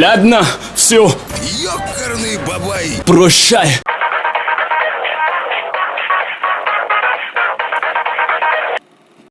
Ладно, все, Ёкарный бабай! прощай.